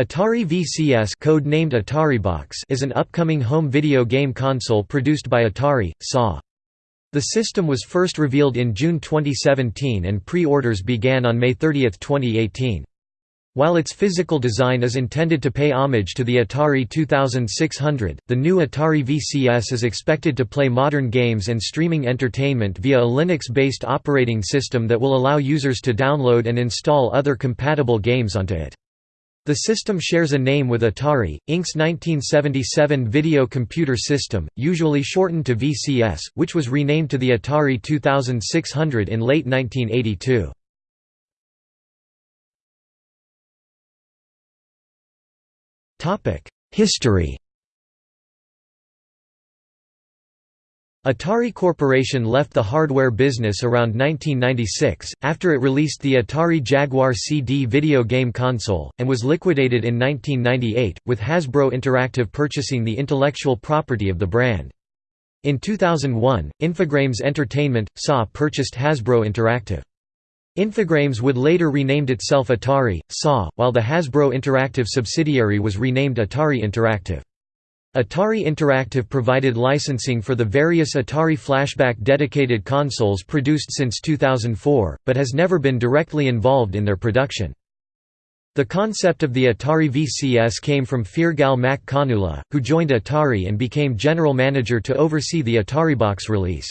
Atari VCS code-named AtariBox is an upcoming home video game console produced by Atari, SA. The system was first revealed in June 2017 and pre-orders began on May 30, 2018. While its physical design is intended to pay homage to the Atari 2600, the new Atari VCS is expected to play modern games and streaming entertainment via a Linux-based operating system that will allow users to download and install other compatible games onto it. The system shares a name with Atari, Inc.'s 1977 Video Computer System, usually shortened to VCS, which was renamed to the Atari 2600 in late 1982. History Atari Corporation left the hardware business around 1996, after it released the Atari Jaguar CD video game console, and was liquidated in 1998, with Hasbro Interactive purchasing the intellectual property of the brand. In 2001, Infogrames Entertainment, SA purchased Hasbro Interactive. Infogrames would later renamed itself Atari, SA, while the Hasbro Interactive subsidiary was renamed Atari Interactive. Atari Interactive provided licensing for the various Atari Flashback dedicated consoles produced since 2004, but has never been directly involved in their production. The concept of the Atari VCS came from Feargal Mac Conuladh, who joined Atari and became general manager to oversee the AtariBox release.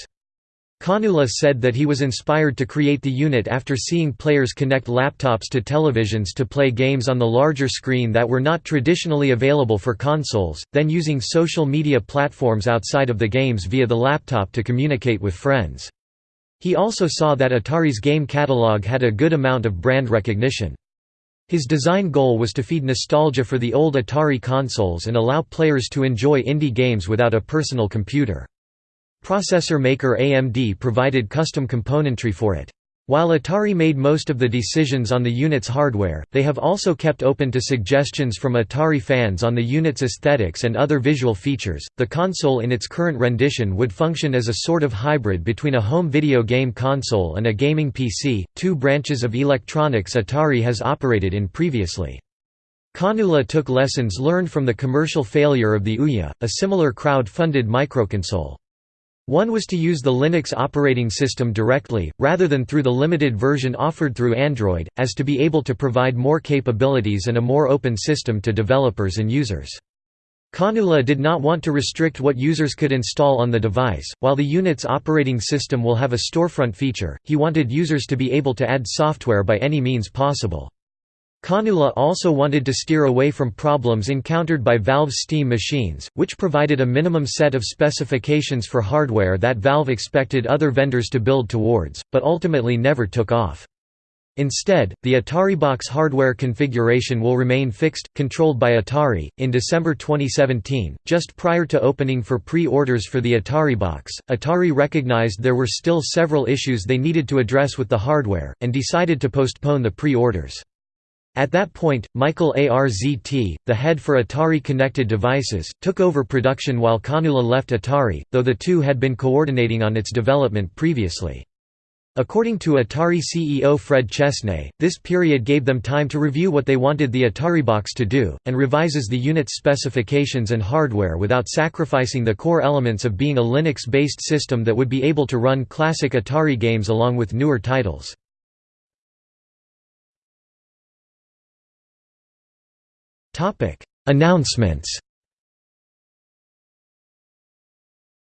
Conuladh said that he was inspired to create the unit after seeing players connect laptops to televisions to play games on the larger screen that were not traditionally available for consoles, then using social media platforms outside of the games via the laptop to communicate with friends. He also saw that Atari's game catalog had a good amount of brand recognition. His design goal was to feed nostalgia for the old Atari consoles and allow players to enjoy indie games without a personal computer. Processor maker AMD provided custom componentry for it. While Atari made most of the decisions on the unit's hardware, they have also kept open to suggestions from Atari fans on the unit's aesthetics and other visual features. The console in its current rendition would function as a sort of hybrid between a home video game console and a gaming PC, two branches of electronics Atari has operated in previously. Conuladh took lessons learned from the commercial failure of the Ouya, a similar crowd-funded microconsole. One was to use the Linux operating system directly, rather than through the limited version offered through Android, as to be able to provide more capabilities and a more open system to developers and users. Conuladh did not want to restrict what users could install on the device. While the unit's operating system will have a storefront feature, he wanted users to be able to add software by any means possible. Conuladh also wanted to steer away from problems encountered by Valve's Steam machines, which provided a minimum set of specifications for hardware that Valve expected other vendors to build towards, but ultimately never took off. Instead, the Atari box hardware configuration will remain fixed, controlled by Atari. In December 2017, just prior to opening for pre orders for the Atari box, Atari recognized there were still several issues they needed to address with the hardware, and decided to postpone the pre orders. At that point, Michael Arzt, the head for Atari Connected Devices, took over production while Conuladh left Atari, though the two had been coordinating on its development previously. According to Atari CEO Fred Chesnay, this period gave them time to review what they wanted the Atari box to do, and revises the unit's specifications and hardware without sacrificing the core elements of being a Linux-based system that would be able to run classic Atari games along with newer titles. Announcements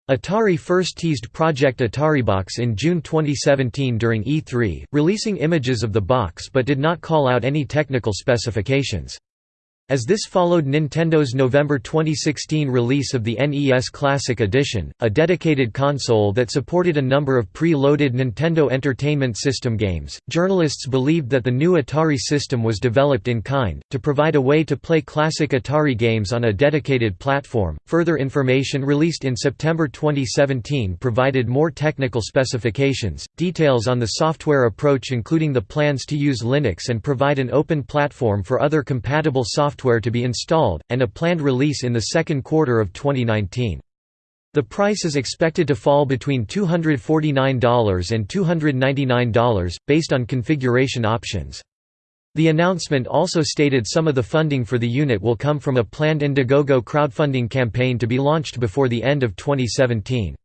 Atari first teased Project AtariBox in June 2017 during E3, releasing images of the box but did not call out any technical specifications. As this followed Nintendo's November 2016 release of the NES Classic Edition, a dedicated console that supported a number of pre-loaded Nintendo Entertainment System games, journalists believed that the new Atari system was developed in kind, to provide a way to play classic Atari games on a dedicated platform. Further information released in September 2017 provided more technical specifications, details on the software approach including the plans to use Linux and provide an open platform for other compatible software software to be installed, and a planned release in the second quarter of 2019. The price is expected to fall between $249 and $299, based on configuration options. The announcement also stated some of the funding for the unit will come from a planned Indiegogo crowdfunding campaign to be launched before the end of 2017.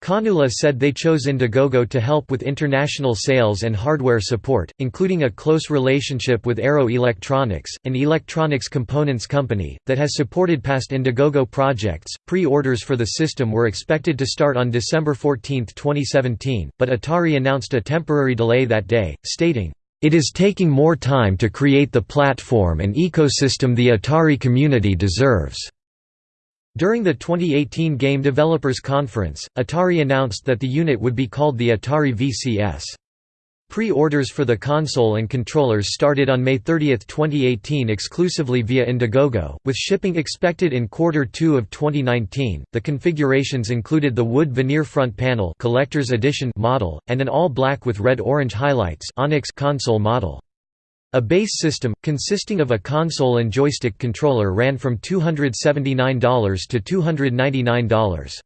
Conuladh said they chose Indiegogo to help with international sales and hardware support, including a close relationship with Arrow Electronics, an electronics components company, that has supported past Indiegogo projects. Pre orders for the system were expected to start on December 14, 2017, but Atari announced a temporary delay that day, stating, It is taking more time to create the platform and ecosystem the Atari community deserves. During the 2018 Game Developers Conference, Atari announced that the unit would be called the Atari VCS. Pre-orders for the console and controllers started on May 30, 2018 exclusively via Indiegogo, with shipping expected in quarter 2 of 2019. The configurations included the wood veneer front panel collector's edition model and an all-black with red-orange highlights Onyx console model. A base system, consisting of a console and joystick controller ran from $279 to $299.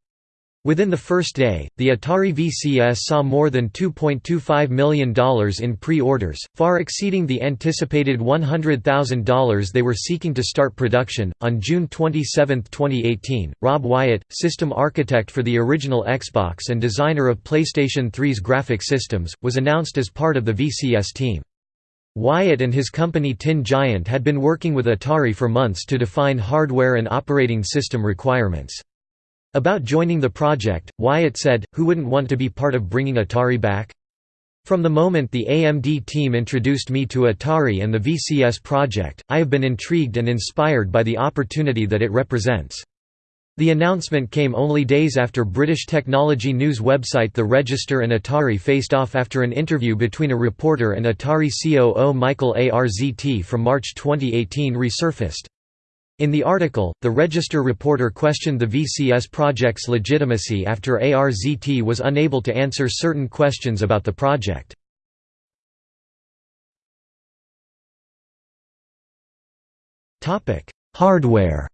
Within the first day, the Atari VCS saw more than $2.25 million in pre-orders, far exceeding the anticipated $100,000 they were seeking to start production. On June 27, 2018, Rob Wyatt, system architect for the original Xbox and designer of PlayStation 3's graphic systems, was announced as part of the VCS team. Wyatt and his company Tin Giant had been working with Atari for months to define hardware and operating system requirements. About joining the project, Wyatt said, who wouldn't want to be part of bringing Atari back? From the moment the AMD team introduced me to Atari and the VCS project, I have been intrigued and inspired by the opportunity that it represents. The announcement came only days after British technology news website The Register and Atari faced off after an interview between a reporter and Atari COO Michael Arzt from March 2018 resurfaced. In the article, the Register reporter questioned the VCS project's legitimacy after ARZT was unable to answer certain questions about the project. Hardware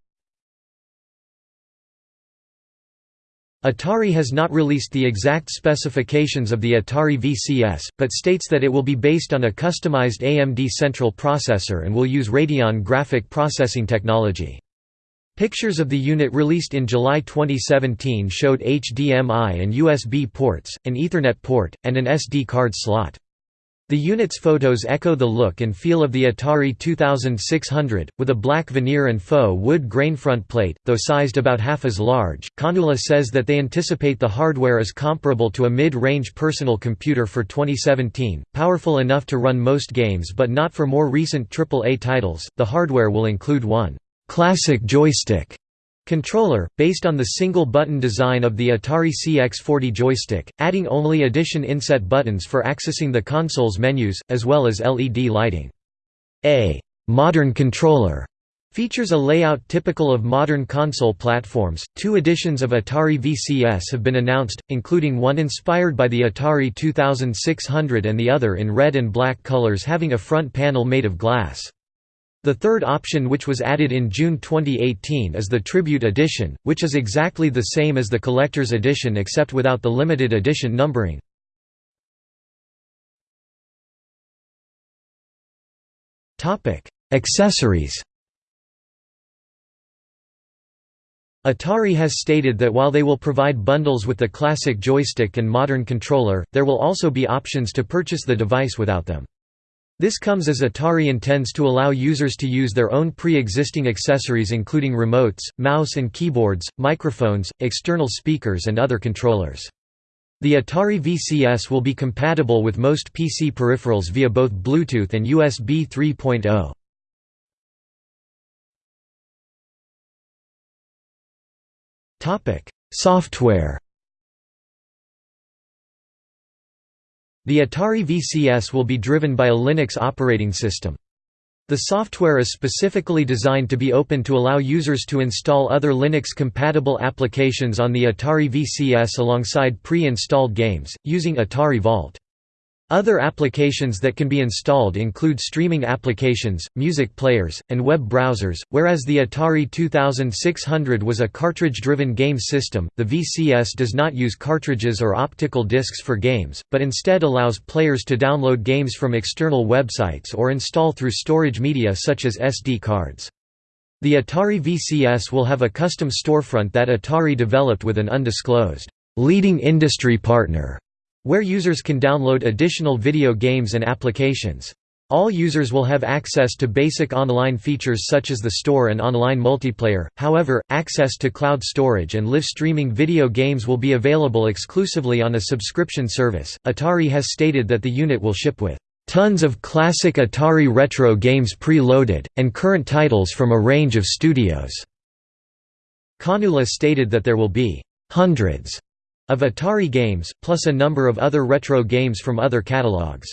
Atari has not released the exact specifications of the Atari VCS, but states that it will be based on a customized AMD central processor and will use Radeon graphic processing technology. Pictures of the unit released in July 2017 showed HDMI and USB ports, an Ethernet port, and an SD card slot. The unit's photos echo the look and feel of the Atari 2600, with a black veneer and faux wood grain front plate, though sized about half as large. Conuladh says that they anticipate the hardware is comparable to a mid range personal computer for 2017, powerful enough to run most games but not for more recent AAA titles. The hardware will include one classic joystick Controller, based on the single-button design of the Atari CX40 joystick, adding only addition inset buttons for accessing the console's menus, as well as LED lighting. A «modern controller» features a layout typical of modern console platforms. Two editions of Atari VCS have been announced, including one inspired by the Atari 2600 and the other in red and black colors having a front panel made of glass. The third option which was added in June 2018 is the Tribute Edition, which is exactly the same as the Collector's Edition except without the limited edition numbering. Accessories Atari has stated that while they will provide bundles with the classic joystick and modern controller, there will also be options to purchase the device without them. This comes as Atari intends to allow users to use their own pre-existing accessories including remotes, mouse and keyboards, microphones, external speakers and other controllers. The Atari VCS will be compatible with most PC peripherals via both Bluetooth and USB 3.0. Topic: Software The Atari VCS will be driven by a Linux operating system. The software is specifically designed to be open to allow users to install other Linux-compatible applications on the Atari VCS alongside pre-installed games, using Atari Vault. Other applications that can be installed include streaming applications, music players, and web browsers. Whereas the Atari 2600 was a cartridge-driven game system, the VCS does not use cartridges or optical discs for games, but instead allows players to download games from external websites or install through storage media such as SD cards. The Atari VCS will have a custom storefront that Atari developed with an undisclosed leading industry partner where users can download additional video games and applications. All users will have access to basic online features such as the store and online multiplayer, however, access to cloud storage and live streaming video games will be available exclusively on a subscription service. Atari has stated that the unit will ship with tons of classic Atari retro games pre-loaded, and current titles from a range of studios. Conuladh stated that there will be hundreds of Atari games, plus a number of other retro games from other catalogs.